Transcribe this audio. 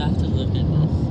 have to look at this.